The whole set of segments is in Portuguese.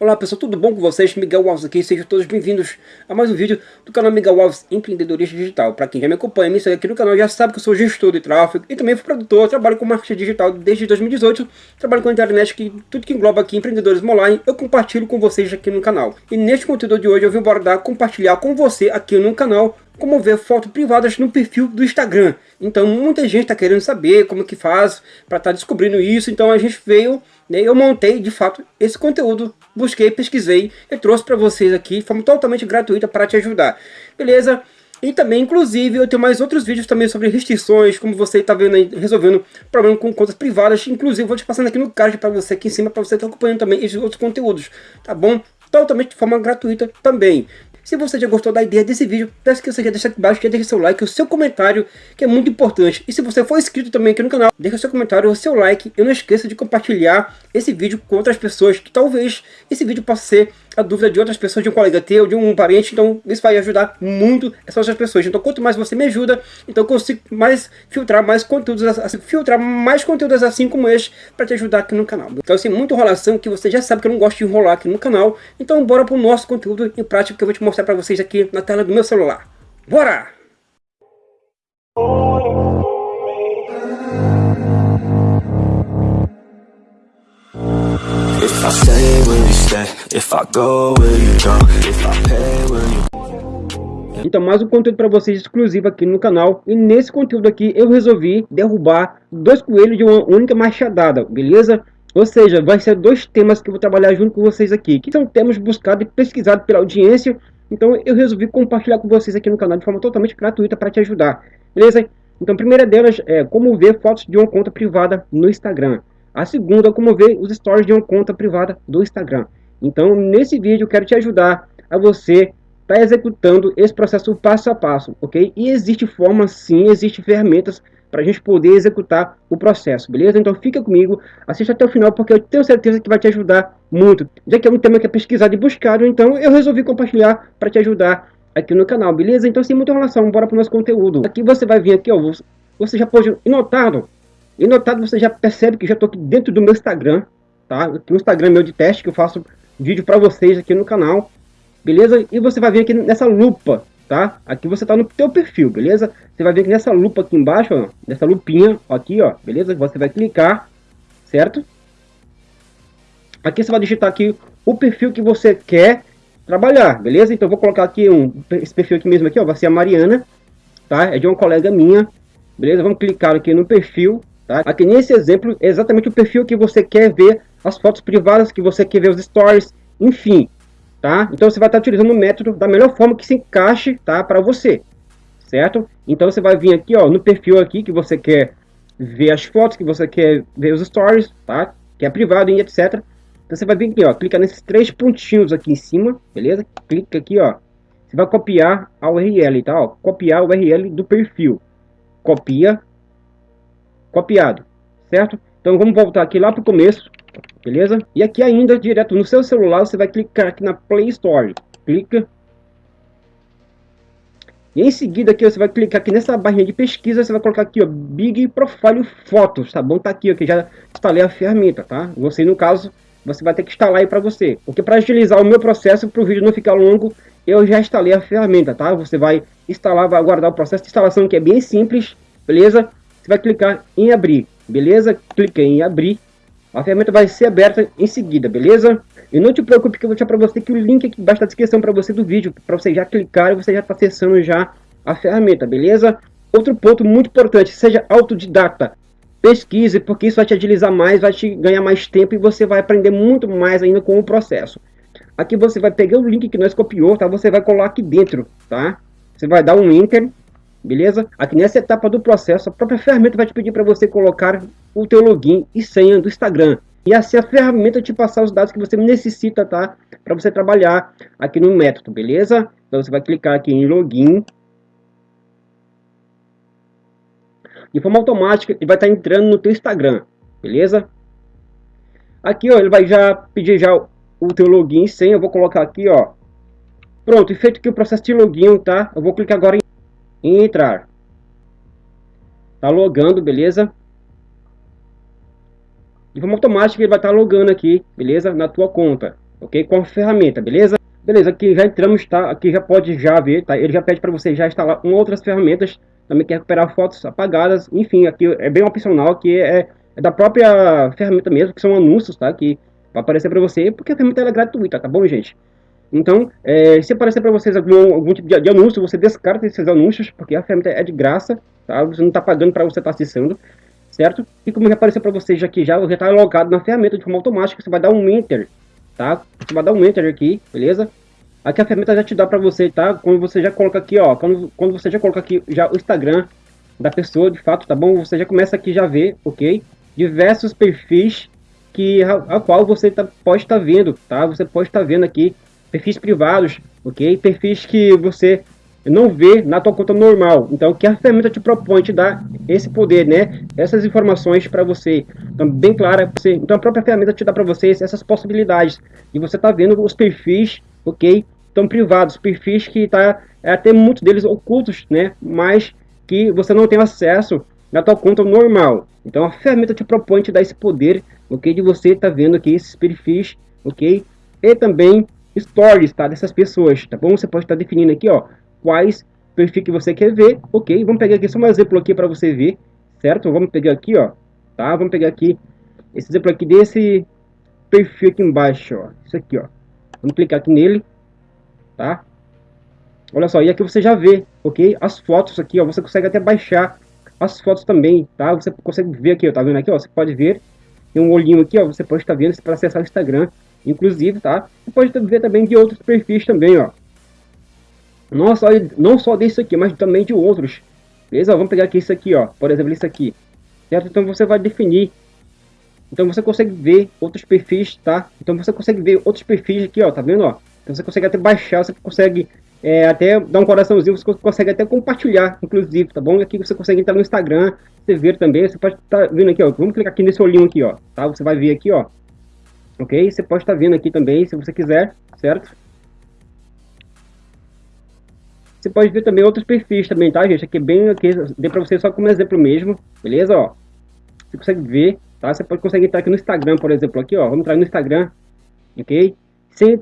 Olá pessoal, tudo bom com vocês? Miguel Alves aqui, sejam todos bem-vindos a mais um vídeo do canal Miguel Alves Empreendedorismo Digital. Para quem já me acompanha, me segue aqui no canal, já sabe que eu sou gestor de tráfego e também fui produtor, trabalho com marketing digital desde 2018, trabalho com a internet, que tudo que engloba aqui empreendedores online, eu compartilho com vocês aqui no canal. E neste conteúdo de hoje eu vim abordar, compartilhar com você aqui no canal como ver fotos privadas no perfil do Instagram. Então muita gente está querendo saber como que faz para estar tá descobrindo isso, então a gente veio eu montei de fato esse conteúdo, busquei, pesquisei e trouxe para vocês aqui de forma totalmente gratuita para te ajudar. Beleza? E também, inclusive, eu tenho mais outros vídeos também sobre restrições, como você está vendo aí, resolvendo problema com contas privadas. Inclusive, vou te passando aqui no card para você aqui em cima, para você estar tá acompanhando também esses outros conteúdos, tá bom? Totalmente de forma gratuita também. Se você já gostou da ideia desse vídeo, peço que você já deixe aqui embaixo, já deixe seu like, o seu comentário, que é muito importante. E se você for inscrito também aqui no canal, deixe seu comentário, o seu like. E não esqueça de compartilhar esse vídeo com outras pessoas, que talvez esse vídeo possa ser a dúvida de outras pessoas, de um colega teu, de um parente, então isso vai ajudar muito essas outras pessoas. Então quanto mais você me ajuda, então eu consigo mais filtrar mais conteúdos, assim, filtrar mais conteúdos assim como este, para te ajudar aqui no canal. Então assim, muita enrolação que você já sabe que eu não gosto de enrolar aqui no canal, então bora pro nosso conteúdo em prática que eu vou te mostrar para vocês aqui na tela do meu celular. Bora! Então mais um conteúdo para vocês exclusivo aqui no canal E nesse conteúdo aqui eu resolvi derrubar dois coelhos de uma única machadada, beleza? Ou seja, vai ser dois temas que eu vou trabalhar junto com vocês aqui Que são temas buscados e pesquisados pela audiência Então eu resolvi compartilhar com vocês aqui no canal de forma totalmente gratuita para te ajudar Beleza? Então a primeira delas é como ver fotos de uma conta privada no Instagram a segunda, como ver os stories de uma conta privada do Instagram. Então, nesse vídeo, eu quero te ajudar a você estar tá executando esse processo passo a passo, ok? E existe forma, sim, existe ferramentas para a gente poder executar o processo, beleza? Então fica comigo, assista até o final, porque eu tenho certeza que vai te ajudar muito. Já que é um tema que é pesquisado e buscado, então eu resolvi compartilhar para te ajudar aqui no canal, beleza? Então sem muita relação, bora para o nosso conteúdo. Aqui você vai vir aqui, ó, você já pode notar e notado, você já percebe que já estou aqui dentro do meu Instagram, tá? No Instagram meu de teste, que eu faço vídeo para vocês aqui no canal, beleza? E você vai vir aqui nessa lupa, tá? Aqui você tá no teu perfil, beleza? Você vai ver que nessa lupa aqui embaixo, ó, nessa lupinha aqui, ó, beleza? Você vai clicar, certo? Aqui você vai digitar aqui o perfil que você quer trabalhar, beleza? Então vou colocar aqui um, esse perfil aqui mesmo aqui, ó, vai ser a Mariana, tá? É de uma colega minha, beleza? Vamos clicar aqui no perfil, Tá? Aqui nesse exemplo é exatamente o perfil que você quer ver, as fotos privadas que você quer ver os stories, enfim. Tá? Então você vai estar utilizando o método da melhor forma que se encaixe tá, para você. Certo? Então você vai vir aqui ó, no perfil aqui que você quer ver as fotos, que você quer ver os stories, tá? que é privado e etc. Então você vai vir aqui, ó, clica nesses três pontinhos aqui em cima, beleza? Clica aqui, ó. Você vai copiar a URL, tá? Ó, copiar a URL do perfil. Copia, copiado, certo? Então vamos voltar aqui lá para o começo, beleza? E aqui ainda, direto no seu celular, você vai clicar aqui na Play Store, clica. E em seguida aqui você vai clicar aqui nessa barrinha de pesquisa, você vai colocar aqui ó, Big Profile Fotos, tá bom? Tá aqui, ó, que já instalei a ferramenta, tá? Você no caso, você vai ter que instalar aí para você. Porque para agilizar o meu processo, para o vídeo não ficar longo, eu já instalei a ferramenta, tá? Você vai instalar, vai aguardar o processo de instalação que é bem simples, beleza? Você vai clicar em abrir, beleza? Clica em abrir. A ferramenta vai ser aberta em seguida, beleza? E não te preocupe que eu vou deixar para você que o link aqui embaixo da descrição para você do vídeo, para você já clicar e você já está acessando já a ferramenta, beleza? Outro ponto muito importante, seja autodidata. Pesquise, porque isso vai te agilizar mais, vai te ganhar mais tempo e você vai aprender muito mais ainda com o processo. Aqui você vai pegar o link que nós copiou, tá? Você vai colar aqui dentro, tá? Você vai dar um enter beleza? Aqui nessa etapa do processo, a própria ferramenta vai te pedir para você colocar o teu login e senha do Instagram. E assim a ferramenta te passar os dados que você necessita, tá? Para você trabalhar aqui no método, beleza? Então você vai clicar aqui em login. De forma automática, ele vai estar tá entrando no teu Instagram, beleza? Aqui, ó, ele vai já pedir já o teu login e senha. Eu vou colocar aqui, ó. Pronto, feito aqui o processo de login, tá? Eu vou clicar agora em em entrar. Tá logando, beleza? De forma automática ele vai estar tá logando aqui, beleza? Na tua conta. ok? Com a ferramenta, beleza? Beleza, aqui já entramos, tá? Aqui já pode já ver, tá? Ele já pede para você já instalar uma outras ferramentas, também quer recuperar fotos apagadas, enfim, aqui é bem opcional, que é, é da própria ferramenta mesmo, que são anúncios, tá? Que vai aparecer para você, porque a ferramenta é gratuita, tá bom, gente? Então, é, se aparecer para vocês algum, algum tipo de, de, anúncio, você descarta esses anúncios, porque a ferramenta é de graça, tá? Você não está pagando para você estar tá acessando, certo? E como já apareceu para vocês aqui já, já está logado na ferramenta de forma automática, você vai dar um Enter, tá? Você vai dar um Enter aqui, beleza? Aqui a ferramenta já te dá para você, tá? Quando você já coloca aqui, ó, quando, quando você já coloca aqui já o Instagram da pessoa, de fato, tá bom? Você já começa aqui já ver, ok? Diversos perfis que a, a qual você tá, pode estar tá vendo, tá? Você pode estar tá vendo aqui perfis privados, ok? Perfis que você não vê na tua conta normal. Então, que a ferramenta te propõe, te dá esse poder, né? Essas informações para você. Então, bem clara. Você, então, a própria ferramenta te dá para vocês essas possibilidades. E você tá vendo os perfis, ok? Estão privados, perfis que tá é, até muitos deles ocultos, né? Mas que você não tem acesso na tua conta normal. Então, a ferramenta te propõe, te dá esse poder, ok? De você tá vendo aqui esses perfis, ok? E também stories, tá? Dessas pessoas, tá bom? Você pode estar definindo aqui, ó, quais perfis que você quer ver, ok? Vamos pegar aqui só um exemplo aqui para você ver, certo? Vamos pegar aqui, ó, tá? Vamos pegar aqui esse exemplo aqui desse perfil aqui embaixo, ó, isso aqui, ó. Vamos clicar aqui nele, tá? Olha só, e aqui você já vê, ok? As fotos aqui, ó, você consegue até baixar as fotos também, tá? Você consegue ver aqui, ó, tá vendo aqui, ó? Você pode ver, tem um olhinho aqui, ó, você pode estar vendo para acessar o Instagram, inclusive, tá? Você pode ver também de outros perfis também, ó. Não só, não só desse aqui, mas também de outros. Beleza? Vamos pegar aqui isso aqui, ó. Por exemplo, isso aqui. Certo? Então você vai definir. Então você consegue ver outros perfis, tá? Então você consegue ver outros perfis aqui, ó. Tá vendo, ó? Então você consegue até baixar, você consegue é, até dar um coraçãozinho, você consegue até compartilhar, inclusive, tá bom? Aqui você consegue entrar no Instagram, você ver também, você pode estar tá vendo aqui, ó. Vamos clicar aqui nesse olhinho aqui, ó. Tá? Você vai ver aqui, ó ok? Você pode estar vendo aqui também, se você quiser, certo? Você pode ver também outros perfis também, tá, gente? Aqui é bem aqui, dei para você só como exemplo mesmo, beleza? Ó, você consegue ver, tá? Você pode conseguir entrar aqui no Instagram, por exemplo, aqui, ó. Vamos entrar no Instagram, ok? Sem,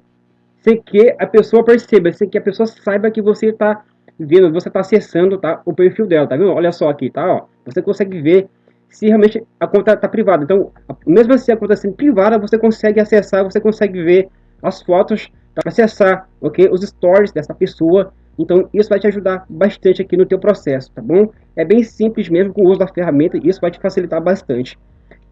sem que a pessoa perceba, sem que a pessoa saiba que você está vendo, você está acessando, tá? O perfil dela, tá vendo? Olha só aqui, tá? Ó, você consegue ver se realmente a conta está privada. Então, mesmo assim a conta sendo privada, você consegue acessar, você consegue ver as fotos, tá? acessar, ok? Os stories dessa pessoa. Então, isso vai te ajudar bastante aqui no teu processo, tá bom? É bem simples mesmo com o uso da ferramenta e isso vai te facilitar bastante.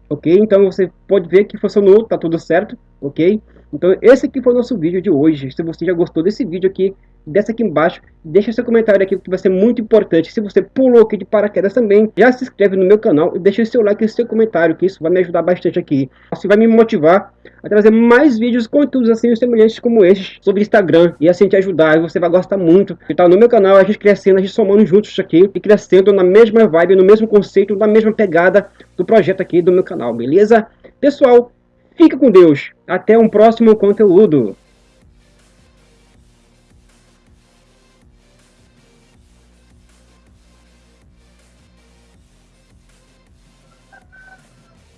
Ok? Então, você pode ver que funcionou, tá tudo certo, ok? Então, esse aqui foi o nosso vídeo de hoje. Se você já gostou desse vídeo aqui, desce aqui embaixo, deixa seu comentário aqui que vai ser muito importante. Se você pulou aqui de paraquedas também, já se inscreve no meu canal e deixa o seu like e seu comentário, que isso vai me ajudar bastante aqui. Isso vai me motivar a trazer mais vídeos, conteúdos assim semelhantes como esses sobre Instagram e assim te ajudar. E você vai gostar muito. Então no meu canal a gente crescendo, a gente somando juntos aqui e crescendo na mesma vibe, no mesmo conceito, na mesma pegada do projeto aqui do meu canal, beleza? Pessoal, fica com Deus. Até um próximo conteúdo.